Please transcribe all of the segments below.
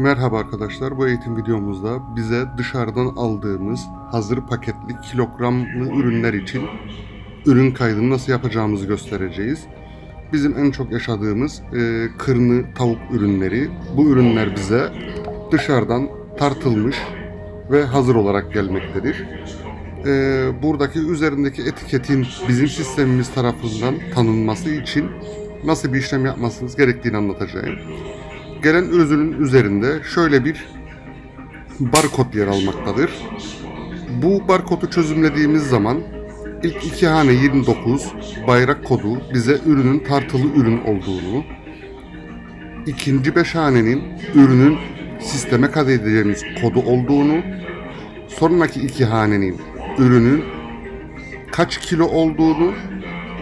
Merhaba arkadaşlar. Bu eğitim videomuzda bize dışarıdan aldığımız hazır paketli kilogramlı ürünler için ürün kaydını nasıl yapacağımızı göstereceğiz. Bizim en çok yaşadığımız e, kırını tavuk ürünleri. Bu ürünler bize dışarıdan tartılmış ve hazır olarak gelmektedir. E, buradaki üzerindeki etiketin bizim sistemimiz tarafından tanınması için nasıl bir işlem yapmasınız gerektiğini anlatacağım. Gelen ürünün üzerinde şöyle bir barkod yer almaktadır. Bu barkodu çözümlediğimiz zaman ilk iki hane 29 bayrak kodu bize ürünün tartılı ürün olduğunu, ikinci beş hanenin ürünün sisteme kaydedeceğimiz kodu olduğunu, sonraki iki hanenin ürünün kaç kilo olduğunu,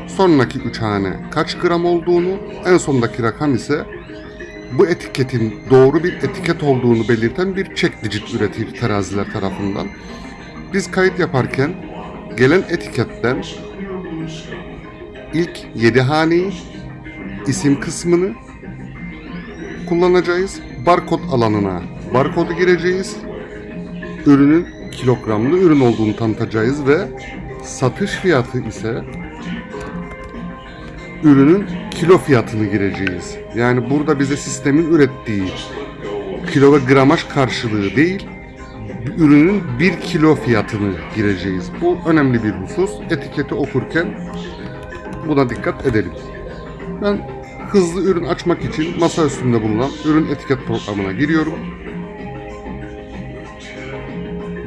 sonraki üç hane kaç gram olduğunu, en sondaki rakam ise bu etiketin doğru bir etiket olduğunu belirten bir check digit üretir teraziler tarafından. Biz kayıt yaparken gelen etiketten ilk 7 haneyi, isim kısmını kullanacağız. Barkod alanına barkodu gireceğiz. Ürünün kilogramlı ürün olduğunu tanıtacağız ve satış fiyatı ise ürünün kilo fiyatını gireceğiz. Yani burada bize sistemin ürettiği kilo ve gramaj karşılığı değil, ürünün 1 kilo fiyatını gireceğiz. Bu önemli bir husus. Etiketi okurken buna dikkat edelim. Ben hızlı ürün açmak için masa üstünde bulunan ürün etiket programına giriyorum.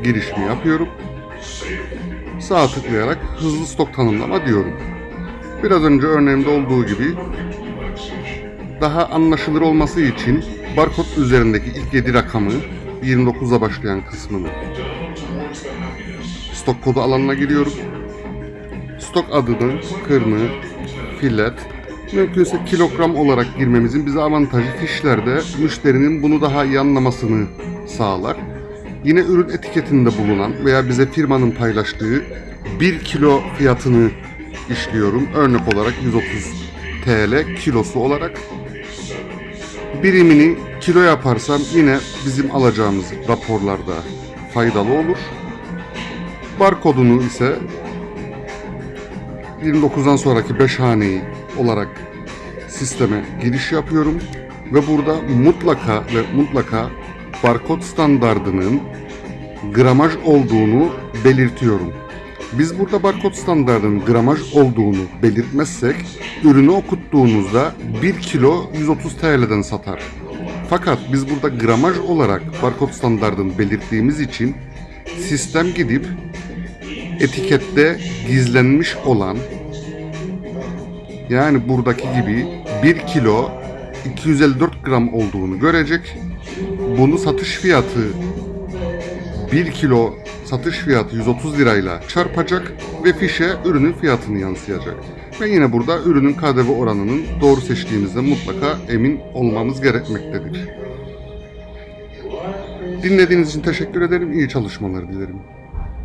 Girişimi yapıyorum. Sağa tıklayarak hızlı stok tanımlama diyorum. Biraz önce örneğimde olduğu gibi daha anlaşılır olması için barkod üzerindeki ilk 7 rakamı 29'a başlayan kısmını stok kodu alanına giriyorum. Stok adını, kırmı, filet, mümkünse kilogram olarak girmemizin bize avantajı fişlerde müşterinin bunu daha iyi anlamasını sağlar. Yine ürün etiketinde bulunan veya bize firmanın paylaştığı 1 kilo fiyatını işliyorum. Örnek olarak 130 TL kilosu olarak. Birimini kilo yaparsam yine bizim alacağımız raporlarda faydalı olur. Barkodunu ise 29'dan sonraki 5 haneyi olarak sisteme giriş yapıyorum ve burada mutlaka ve mutlaka barkod standardının gramaj olduğunu belirtiyorum. Biz burada barkod standartının gramaj olduğunu belirtmezsek ürünü okuttuğunuzda 1 kilo 130 TL'den satar. Fakat biz burada gramaj olarak barkod standartını belirttiğimiz için sistem gidip etikette gizlenmiş olan yani buradaki gibi 1 kilo 254 gram olduğunu görecek. Bunu satış fiyatı 1 kilo satış fiyatı 130 lirayla çarpacak ve fişe ürünün fiyatını yansıyacak. Ve yine burada ürünün KDV oranının doğru seçtiğimizde mutlaka emin olmamız gerekmektedir. Dinlediğiniz için teşekkür ederim. İyi çalışmalar dilerim.